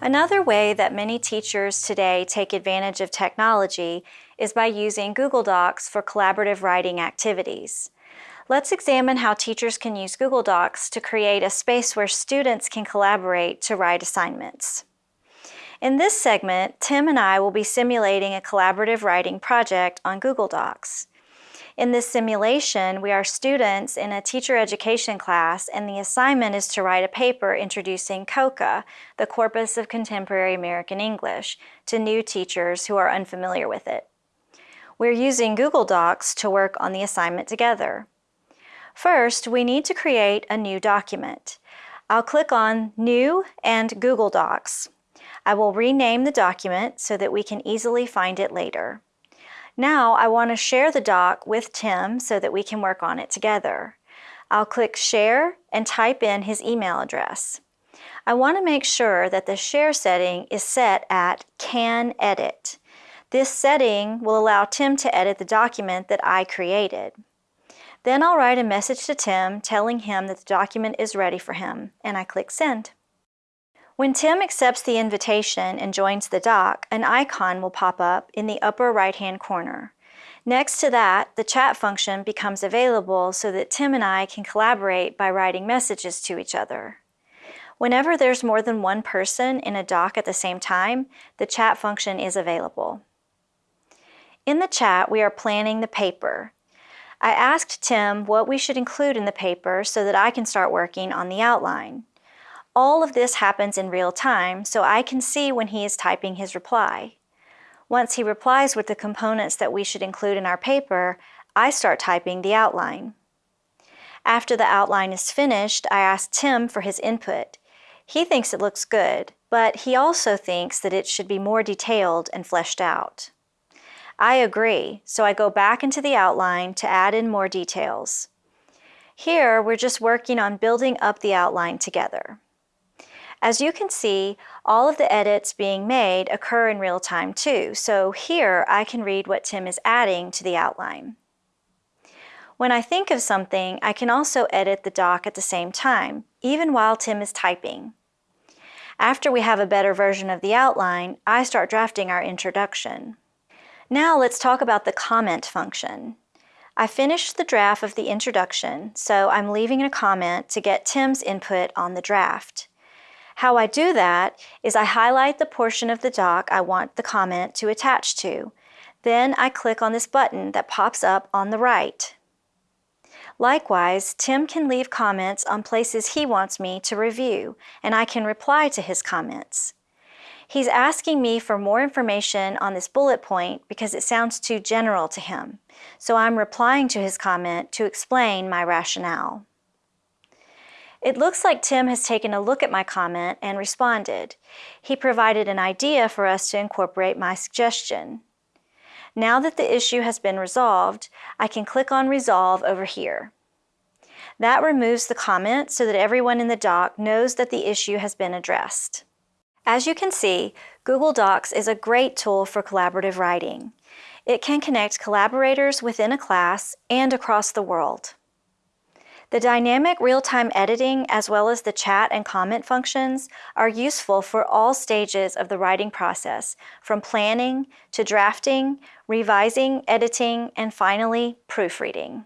Another way that many teachers today take advantage of technology is by using Google Docs for collaborative writing activities. Let's examine how teachers can use Google Docs to create a space where students can collaborate to write assignments. In this segment, Tim and I will be simulating a collaborative writing project on Google Docs. In this simulation, we are students in a teacher education class and the assignment is to write a paper introducing COCA, the Corpus of Contemporary American English, to new teachers who are unfamiliar with it. We're using Google Docs to work on the assignment together. First, we need to create a new document. I'll click on New and Google Docs. I will rename the document so that we can easily find it later. Now I want to share the doc with Tim so that we can work on it together. I'll click Share and type in his email address. I want to make sure that the share setting is set at Can Edit. This setting will allow Tim to edit the document that I created. Then I'll write a message to Tim telling him that the document is ready for him, and I click Send. When Tim accepts the invitation and joins the doc, an icon will pop up in the upper right-hand corner. Next to that, the chat function becomes available so that Tim and I can collaborate by writing messages to each other. Whenever there's more than one person in a doc at the same time, the chat function is available. In the chat, we are planning the paper. I asked Tim what we should include in the paper so that I can start working on the outline. All of this happens in real time, so I can see when he is typing his reply. Once he replies with the components that we should include in our paper, I start typing the outline. After the outline is finished, I ask Tim for his input. He thinks it looks good, but he also thinks that it should be more detailed and fleshed out. I agree, so I go back into the outline to add in more details. Here, we're just working on building up the outline together. As you can see, all of the edits being made occur in real time too, so here I can read what Tim is adding to the outline. When I think of something, I can also edit the doc at the same time, even while Tim is typing. After we have a better version of the outline, I start drafting our introduction. Now let's talk about the comment function. I finished the draft of the introduction, so I'm leaving a comment to get Tim's input on the draft. How I do that is I highlight the portion of the doc I want the comment to attach to. Then I click on this button that pops up on the right. Likewise, Tim can leave comments on places he wants me to review, and I can reply to his comments. He's asking me for more information on this bullet point because it sounds too general to him, so I'm replying to his comment to explain my rationale. It looks like Tim has taken a look at my comment and responded. He provided an idea for us to incorporate my suggestion. Now that the issue has been resolved, I can click on Resolve over here. That removes the comment so that everyone in the doc knows that the issue has been addressed. As you can see, Google Docs is a great tool for collaborative writing. It can connect collaborators within a class and across the world. The dynamic real-time editing as well as the chat and comment functions are useful for all stages of the writing process, from planning to drafting, revising, editing, and finally proofreading.